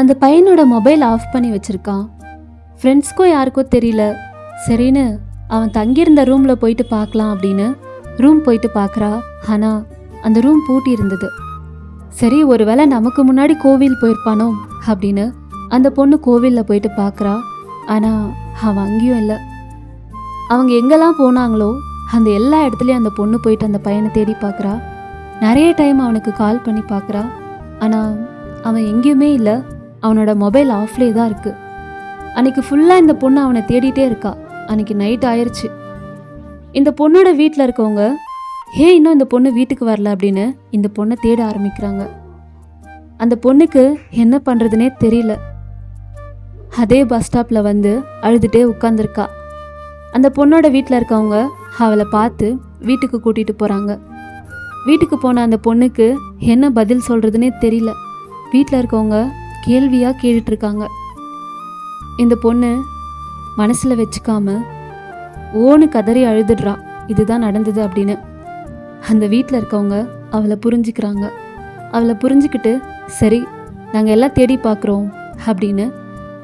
அந்த பையனோட mobile off பண்ணி வச்சிருக்கான். ஃப்ரெண்ட்ஸ்க்கோ யாருக்கோ தெரியல. சரின்னு அவன் தங்கியிருந்த ரூமில் போயிட்டு பார்க்கலாம் அப்படின்னு ரூம் போயிட்டு பார்க்குறா. ஆனால் அந்த ரூம் பூட்டி இருந்தது. சரி ஒருவேளை நமக்கு முன்னாடி கோவில் போயிருப்பானோ அப்படின்னு அந்த பொண்ணு கோவிலில் போயிட்டு பார்க்குறா. ஆனால் அவன் அங்கேயும் இல்லை. அவங்க எங்கெல்லாம் போனாங்களோ அந்த எல்லா இடத்துலையும் அந்த பொண்ணு போயிட்டு அந்த பையனை தேடி பார்க்குறா. நிறைய டைம் அவனுக்கு கால் பண்ணி பார்க்குறா. ஆனால் அவன் எங்கேயுமே இல்லை. அவனோட மொபைல் ஆஃப்லேயே தான் இருக்குது அன்னைக்கு ஃபுல்லாக இந்த பொண்ணு அவனை தேடிட்டே இருக்கா. அன்னைக்கு நைட் ஆயிடுச்சு இந்த பொண்ணோட வீட்டில் இருக்கவங்க ஏன் இன்னும் இந்த பொண்ணு வீட்டுக்கு வரல அப்படின்னு இந்த பொண்ணை தேட ஆரம்பிக்கிறாங்க. அந்த பொண்ணுக்கு என்ன பண்ணுறதுனே தெரியல. அதே பஸ் ஸ்டாப்பில் வந்து அழுதுகிட்டே உட்காந்துருக்கா அந்த பொண்ணோட வீட்டில் இருக்கவங்க அவளை பார்த்து வீட்டுக்கு கூட்டிகிட்டு போகிறாங்க வீட்டுக்கு போன அந்த பொண்ணுக்கு என்ன பதில் சொல்கிறதுனே தெரியல. வீட்டில் இருக்கவங்க கேள்வியாக கேட்டுட்ருக்காங்க. இந்த பொண்ணு மனசில் வச்சுக்காம ஓனு கதறி அழுதுடுறா. இதுதான் நடந்தது அப்படின்னு. அந்த வீட்டில் இருக்கவங்க அவளை புரிஞ்சுக்கிறாங்க. அவளை புரிஞ்சுக்கிட்டு சரி நாங்கள் எல்லாம் தேடி பார்க்குறோம் அப்படின்னு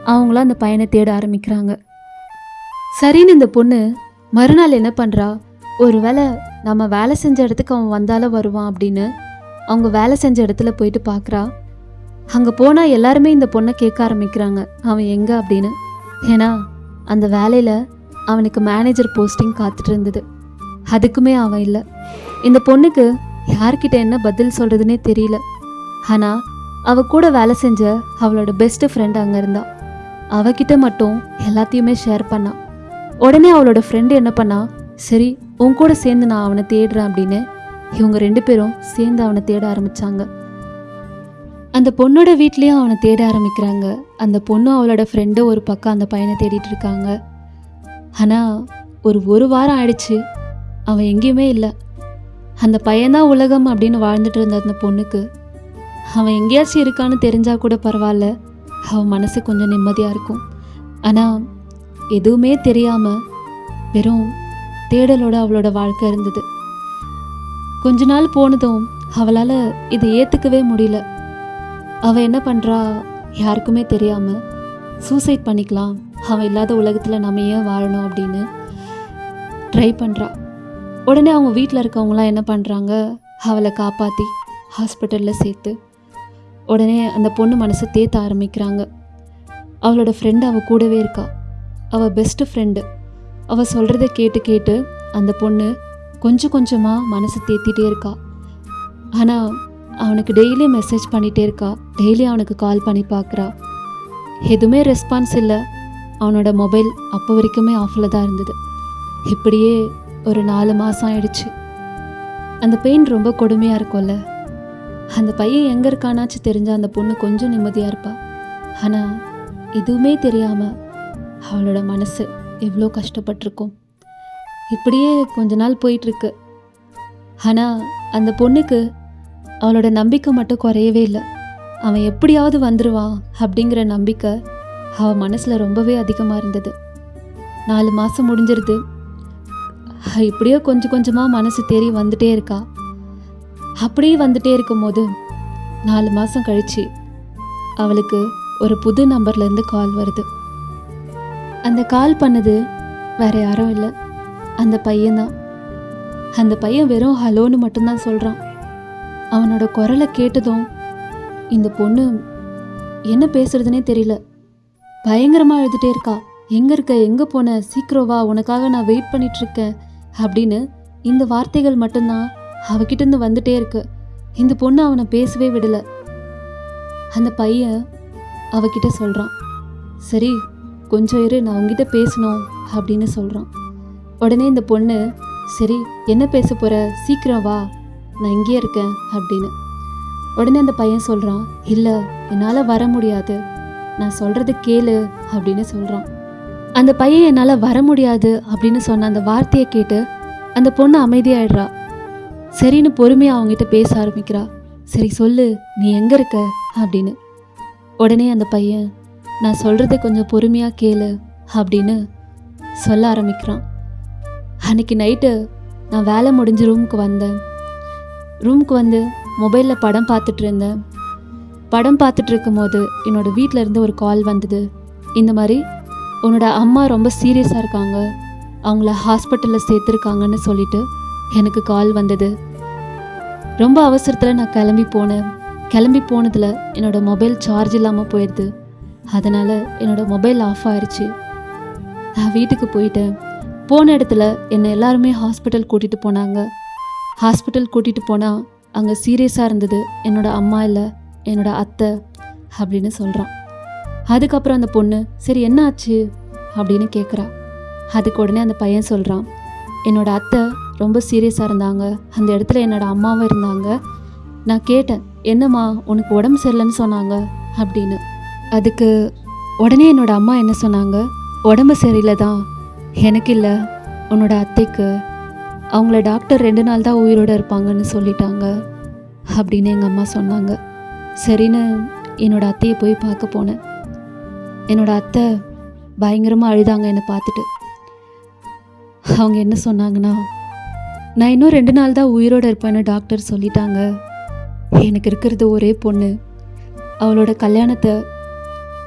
அவங்களும் அந்த பையனை தேட ஆரம்பிக்கிறாங்க. சரின்னு இந்த பொண்ணு மறுநாள் என்ன பண்ணுறா ஒரு வேளை நம்ம வேலை செஞ்ச இடத்துக்கு அவன் வந்தாலும் வருவான் அப்படின்னு அவங்க வேலை செஞ்ச இடத்துல போயிட்டு பார்க்குறா அங்கே போனால் எல்லாருமே இந்த பொண்ணை கேட்க ஆரம்பிக்கிறாங்க. அவன் எங்கே அப்படின்னு. ஏன்னா அந்த வேலையில் அவனுக்கு மேனேஜர் போஸ்டிங் காத்துட்டு இருந்தது. அதுக்குமே அவன் இல்லை. இந்த பொண்ணுக்கு யார்கிட்ட என்ன பதில் சொல்கிறதுனே தெரியல. ஆனால் அவ கூட வேலை செஞ்ச அவளோட பெஸ்ட்டு ஃப்ரெண்ட் அங்கே இருந்தா. அவகிட்ட மட்டும் எல்லாத்தையுமே ஷேர் பண்ணா. உடனே அவளோட ஃப்ரெண்டு என்ன பண்ணா சரி உன் கூட சேர்ந்து நான் அவனை தேடுறேன் அப்படின்னு இவங்க ரெண்டு பேரும் சேர்ந்து அவனை தேட ஆரம்பித்தாங்க அந்த பொண்ணோட வீட்லேயும் அவனை தேட ஆரம்பிக்கிறாங்க. அந்த பொண்ணு அவளோட ஃப்ரெண்டு ஒரு பக்கம் அந்த பையனை தேடிட்டு இருக்காங்க. ஆனால் ஒரு ஒரு வாரம் ஆயிடுச்சு. அவன் எங்கேயுமே இல்லை. அந்த பையன்தான் உலகம் அப்படின்னு வாழ்ந்துட்டு இருந்த அந்த பொண்ணுக்கு. அவன் எங்கேயாச்சும் இருக்கான்னு தெரிஞ்சால் கூட பரவாயில்ல. அவன் மனசு கொஞ்சம் நிம்மதியாக இருக்கும். ஆனால் எதுவுமே தெரியாமல் வெறும் தேடலோட அவளோட வாழ்க்கை இருந்தது. கொஞ்ச நாள் போனதும் அவளால் இதை ஏற்றுக்கவே முடியல. அவள் என்ன பண்ணுறா யாருக்குமே தெரியாமல் சூசைட் பண்ணிக்கலாம். அவன் இல்லாத உலகத்தில் நம்ம ஏன் வாழணும் அப்படின்னு ட்ரை பண்ணுறா உடனே அவங்க வீட்டில் இருக்கவங்களாம் என்ன பண்ணுறாங்க அவளை காப்பாற்றி ஹாஸ்பிட்டலில் சேர்த்து உடனே அந்த பொண்ணு மனசை தேத்த ஆரம்பிக்கிறாங்க. அவளோட ஃப்ரெண்டு அவள் கூடவே இருக்கா. அவள் பெஸ்ட்டு ஃப்ரெண்டு அவள் சொல்கிறத கேட்டு கேட்டு அந்த பொண்ணு கொஞ்சம் கொஞ்சமாக மனசை தேத்திட்டே இருக்கா. ஆனால் அவனுக்கு டெய்லி மெசேஜ் பண்ணிகிட்டே இருக்கா. டெய்லி அவனுக்கு கால் பண்ணி பார்க்குறா. எதுவுமே ரெஸ்பான்ஸ் இல்லை. அவனோட மொபைல் அப்போ வரைக்குமே ஆஃபில் தான் இருந்தது. இப்படியே ஒரு நாலு மாதம் ஆயிடுச்சு. அந்த பெயின் ரொம்ப கொடுமையாக இருக்கும்ல. அந்த பையன் எங்கே இருக்கானாச்சு தெரிஞ்ச அந்த பொண்ணு கொஞ்சம் நிம்மதியாக இருப்பாள் ஆனால் எதுவுமே தெரியாமல் அவளோட மனசு எவ்வளோ கஷ்டப்பட்டிருக்கும். இப்படியே கொஞ்ச நாள் போயிட்டுருக்கு ஆனால் அந்த பொண்ணுக்கு அவளோட நம்பிக்கை மட்டும் குறையவே இல்லை. அவன் எப்படியாவது வந்துடுவான் அப்படிங்கிற நம்பிக்கை அவள் மனசில் ரொம்பவே அதிகமாக இருந்தது. நாலு மாதம் முடிஞ்சிருது. இப்படியோ கொஞ்சம் கொஞ்சமாக மனசு தேறி வந்துட்டே இருக்கா. அப்படியே வந்துட்டே இருக்கும்போது நாலு மாதம் கழிச்சு அவளுக்கு ஒரு புது நம்பர்லேருந்து கால் வருது. அந்த கால் பண்ணது வேற யாரும் இல்லை. அந்த பையன்தான் அந்த பையன் வெறும் ஹலோன்னு மட்டும்தான் சொல்கிறான் அவனோட குரலை கேட்டதும் இந்த பொண்ணு என்ன பேசுறதுனே தெரியல. பயங்கரமாக எழுதிட்டே இருக்கா. எங்கே இருக்க? எங்கே போன? சீக்கிரம் வா உனக்காக நான் வெயிட் பண்ணிட்டு இருக்கேன் அப்படின்னு இந்த வார்த்தைகள் மட்டும்தான் அவகிட்ட இருந்து வந்துட்டே இருக்கு. இந்த பொண்ணு அவனை பேசவே விடல. அந்த பையன் அவகிட்ட சொல்கிறான் சரி கொஞ்சம் இரு நான் உங்ககிட்ட பேசணும் அப்படின்னு சொல்கிறான் உடனே இந்த பொண்ணு சரி என்ன பேச போற? சீக்கிரம் வா. நான் இங்கேயே இருக்கேன் அப்படின்னு. உடனே அந்த பையன் சொல்கிறான் இல்லை என்னால் வர முடியாது. நான் சொல்கிறது கேளு அப்படின்னு சொல்கிறான் அந்த பையன் என்னால் வர முடியாது அப்படின்னு சொன்ன அந்த வார்த்தையை கேட்டு அந்த பொண்ணு அமைதியாயிடுறா. சரின்னு பொறுமையாக அவங்ககிட்ட பேச ஆரம்பிக்கிறா. சரி சொல்லு நீ எங்கே இருக்க? அப்படின்னு. உடனே அந்த பையன் நான் சொல்கிறத கொஞ்சம் பொறுமையாக கேளு அப்படின்னு சொல்ல ஆரம்பிக்கிறான். அன்னைக்கு நைட்டு நான் வேலை முடிஞ்ச ரூமுக்கு வந்தேன். ரூமுக்கு வந்து மொபைலில் படம் பார்த்துட்டு இருந்தேன். படம் பார்த்துட்டு இருக்கும்போது என்னோட வீட்டில் இருந்து ஒரு கால் வந்தது. இந்த மாதிரி உன்னோட அம்மா ரொம்ப சீரியஸாக இருக்காங்க. அவங்கள ஹாஸ்பிட்டலில் சேர்த்துருக்காங்கன்னு சொல்லிட்டு எனக்கு கால் வந்தது. ரொம்ப அவசரத்தில் நான் கிளம்பி போனேன். கிளம்பி போனதில் என்னோட மொபைல் சார்ஜ் இல்லாமல் போயிடுது அதனால் என்னோடய மொபைல் ஆஃப் ஆயிடுச்சு நான் வீட்டுக்கு போயிட்டேன். போன இடத்துல என்னை எல்லாருமே ஹாஸ்பிட்டல் கூட்டிகிட்டு போனாங்க. ஹாஸ்பிட்டல் கூட்டிகிட்டு போனால் அங்கே சீரியஸாக இருந்தது. என்னோட அம்மா இல்லை என்னோட அத்தை அப்படின்னு சொல்கிறான் அதுக்கப்புறம் அந்த பொண்ணு சரி என்ன ஆச்சு? அப்படின்னு கேட்குறா அதுக்கு உடனே அந்த பையன் சொல்கிறான் என்னோட அத்தை ரொம்ப சீரியஸாக இருந்தாங்க. அந்த இடத்துல என்னோட அம்மாவும் இருந்தாங்க. நான் கேட்டேன் என்னம்மா உனக்கு உடம்பு சரியில்லைன்னு சொன்னாங்க? அப்படின்னு. அதுக்கு உடனே என்னோட அம்மா என்ன சொன்னாங்க உடம்பு சரியில்லை தான் எனக்கு இல்லை உன்னோட அத்தைக்கு அவங்கள டாக்டர் ரெண்டு நாள் தான் உயிரோடு இருப்பாங்கன்னு சொல்லிட்டாங்க அப்படின்னு எங்கள் அம்மா சொன்னாங்க. சரின்னு என்னோடய அத்தையை போய் பார்க்க போனேன். என்னோடய அத்தை பயங்கரமாக அழுதாங்க என்னை பார்த்துட்டு. அவங்க என்ன சொன்னாங்கன்னா நான் இன்னும் ரெண்டு நாள் தான் உயிரோடு இருப்பேன்னு டாக்டர் சொல்லிட்டாங்க. எனக்கு இருக்கிறது ஒரே பொண்ணு. அவளோட கல்யாணத்தை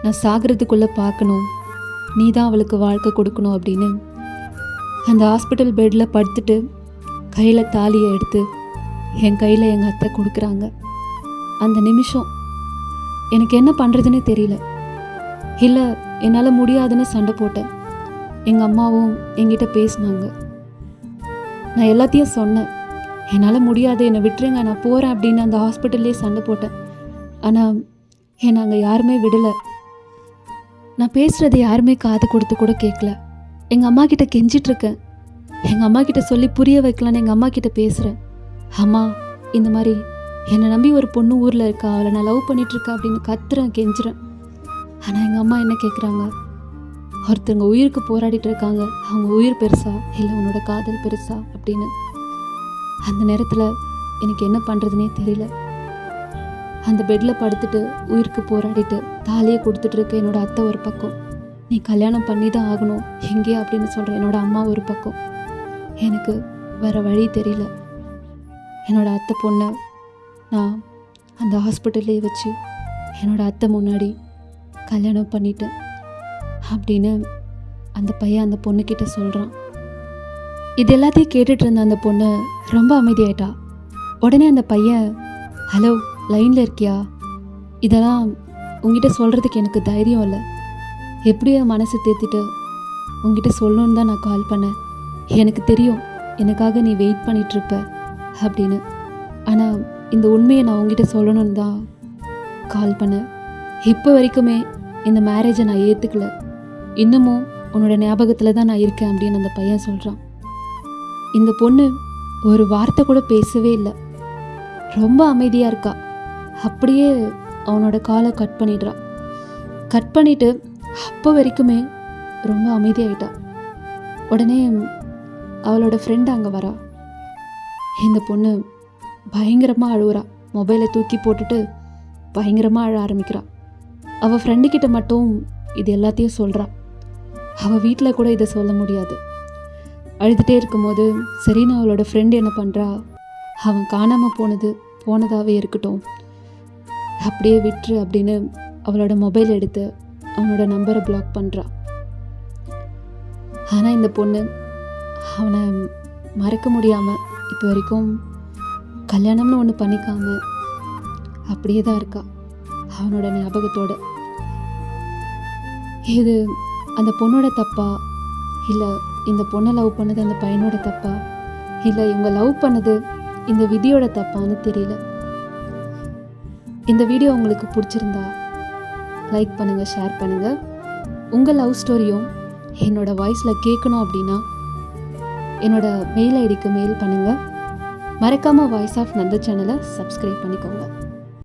நான் சாகிறதுக்குள்ளே பார்க்கணும். நீ தான் அவளுக்கு வாழ்க்கை கொடுக்கணும் அப்படின்னு அந்த ஹாஸ்பிட்டல் பெட்டில் படுத்துட்டு கையில் தாலியை எடுத்து என் கையில் எங்கள் அத்தை கொடுக்குறாங்க. அந்த நிமிஷம் எனக்கு என்ன பண்ணுறதுன்னு தெரியல. இல்லை என்னால் முடியாதுன்னு சண்டை போட்டேன். எங்கள் அம்மாவும் என்கிட்ட பேசினாங்க. நான் எல்லாத்தையும் சொன்னேன். என்னால் முடியாது என்னை விட்டுருங்க நான் போகிறேன் அப்படின்னு அந்த ஹாஸ்பிட்டல்லே சண்டை போட்டேன். ஆனால் என்னை அங்கே யாருமே விடலை. நான் பேசுகிறது யாருமே காது கொடுத்து கூட கேட்கல எங்கள் அம்மா கிட்ட கெஞ்சிட்டு இருக்கேன் எங்கள் அம்மா கிட்ட சொல்லி புரிய வைக்கலான்னு எங்கள் அம்மா கிட்ட பேசுகிறேன் அம்மா இந்த மாதிரி என்னை நம்பி ஒரு பொண்ணு ஊரில் இருக்கா? அவளை நான் லவ் பண்ணிட்டு இருக்கா அப்படின்னு கத்துறேன் கெஞ்சுறேன். ஆனால் எங்கள் அம்மா என்ன கேட்குறாங்க ஒருத்தவங்க உயிருக்கு போராடிட்டு இருக்காங்க. அவங்க உயிர் பெருசா? இல்லை உன்னோட காதல் பெருசா? அப்படின்னு. அந்த நேரத்தில் எனக்கு என்ன பண்ணுறதுனே தெரியல. அந்த பெட்டில் படுத்துட்டு உயிருக்கு போராடிட்டு தாலியை கொடுத்துட்டு இருக்க என்னோட அத்தை ஒரு பக்கம். நீ கல்யாணம் பண்ணி தான் ஆகணும். எங்கே அப்படின்னு சொல்கிற என்னோடய அம்மா ஒரு பக்கம். எனக்கு வேறு வழி தெரியல. என்னோடய அத்தை பொண்ணை நான் அந்த ஹாஸ்பிட்டல்லே வச்சு என்னோடய அத்தை முன்னாடி கல்யாணம் பண்ணிட்டேன் அப்படின்னு அந்த பையன் அந்த பொண்ணுக்கிட்ட சொல்கிறான் இது எல்லாத்தையும் கேட்டுட்டு இருந்த அந்த பொண்ணு ரொம்ப அமைதியாயிட்டா. உடனே அந்த பையன் ஹலோ லைனில் இருக்கியா? இதெல்லாம் உங்ககிட்ட சொல்கிறதுக்கு எனக்கு தைரியம் இல்லை. எப்படியோ மனசை தேத்திட்டு உங்ககிட்ட சொல்லணுன்னு தான் நான் கால் பண்ணேன். எனக்கு தெரியும் எனக்காக நீ வெயிட் பண்ணிகிட்ருப்ப அப்படின்னு. ஆனால் இந்த உண்மையை நான் உங்ககிட்ட சொல்லணும்னு தான் கால் பண்ணேன். இப்போ வரைக்குமே இந்த மேரேஜை நான் ஏற்றுக்கல இன்னமும் உன்னோட ஞாபகத்தில் தான் நான் இருக்கேன் அப்படின்னு அந்த பையன் சொல்கிறான் இந்த பொண்ணு ஒரு வார்த்தை கூட பேசவே இல்லை. ரொம்ப அமைதியாக இருக்கா. அப்படியே அவனோட காலை கட் பண்ணிடுறா. கட் பண்ணிவிட்டு அப்போ வரைக்குமே ரொம்ப அமைதியாயிட்டா. உடனே அவளோட ஃப்ரெண்ட் அங்கே வரா. இந்த பொண்ணு பயங்கரமாக அழுகுறா மொபைலை தூக்கி போட்டுட்டு பயங்கரமாக அழ ஆரம்பிக்கிறா. அவள் ஃப்ரெண்டுக்கிட்ட மட்டும் இது எல்லாத்தையும் சொல்கிறா அவள் வீட்டில் கூட இதை சொல்ல முடியாது. அழுதுகிட்டே இருக்கும்போது சரின்னு அவளோட ஃப்ரெண்டு என்ன பண்ணுறா அவன் காணாமல் போனது போனதாகவே இருக்கட்டும். அப்படியே விட்டுரு அப்படின்னு அவளோட மொபைல் எடுத்து அவனோட நம்பரை பிளாக் பண்ணுறா ஆனால் இந்த பொண்ணு அவனை மறக்க முடியாமல் இப்போ வரைக்கும் கல்யாணம்னு ஒன்று பண்ணிக்காம அப்படியே தான் இருக்கா. அவனோட ஞாபகத்தோட. இது அந்த பொண்ணோட தப்பா? இல்லை இந்த பொண்ணை லவ் பண்ணது அந்த பையனோட தப்பா? இல்லை இவங்க லவ் பண்ணது இந்த விதியோட தப்பான்னு தெரியல. இந்த வீடியோ உங்களுக்கு பிடிச்சிருந்தா லைக் பண்ணுங்கள் ஷேர் பண்ணுங்கள் உங்கள் லவ் ஸ்டோரியும் என்னோட வாய்ஸில் கேட்கணும் அப்படின்னா என்னோட மெயில் ஐடிக்கு மெயில் பண்ணுங்கள் மறக்காமல் வாய்ஸ் ஆஃப் நந்த சேனலை சப்ஸ்கிரைப் பண்ணிக்கோங்க.